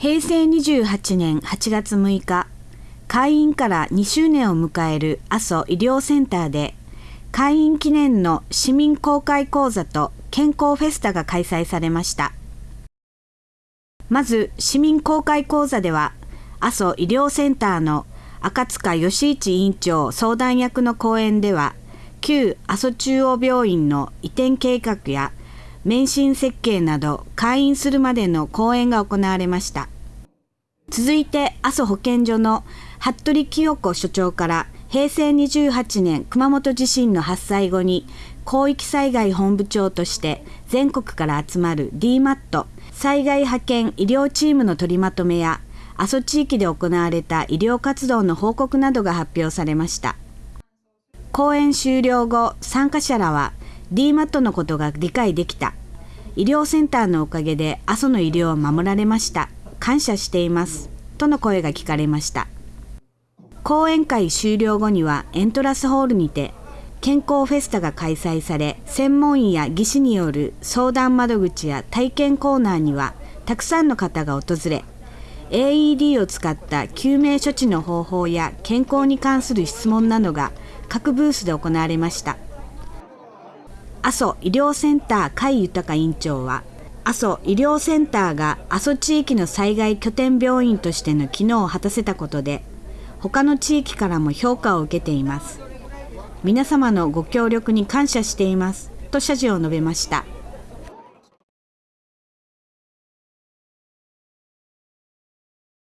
平成28年8月6日、開院から2周年を迎える阿蘇医療センターで、開院記念の市民公開講座と健康フェスタが開催されました。まず、市民公開講座では、阿蘇医療センターの赤塚義一委員長相談役の講演では、旧阿蘇中央病院の移転計画や免震設計など開院するまでの講演が行われました。続いて阿蘇保健所の服部清子所長から平成28年熊本地震の発災後に広域災害本部長として全国から集まる DMAT 災害派遣医療チームの取りまとめや阿蘇地域で行われた医療活動の報告などが発表されました。講演終了後、参加者らは DMAT のことが理解できた。医療センターのおかげで阿蘇の医療を守られました。感謝しています。との声が聞かれました。講演会終了後にはエントラスホールにて健康フェスタが開催され、専門医や技師による相談窓口や体験コーナーにはたくさんの方が訪れ、AED を使った救命処置の方法や健康に関する質問などが各ブースで行われました。阿蘇医療センター甲斐豊院長は、阿蘇医療センターが阿蘇地域の災害拠点病院としての機能を果たせたことで、他の地域からも評価を受けています。皆様のご協力に感謝しています。と謝辞を述べました。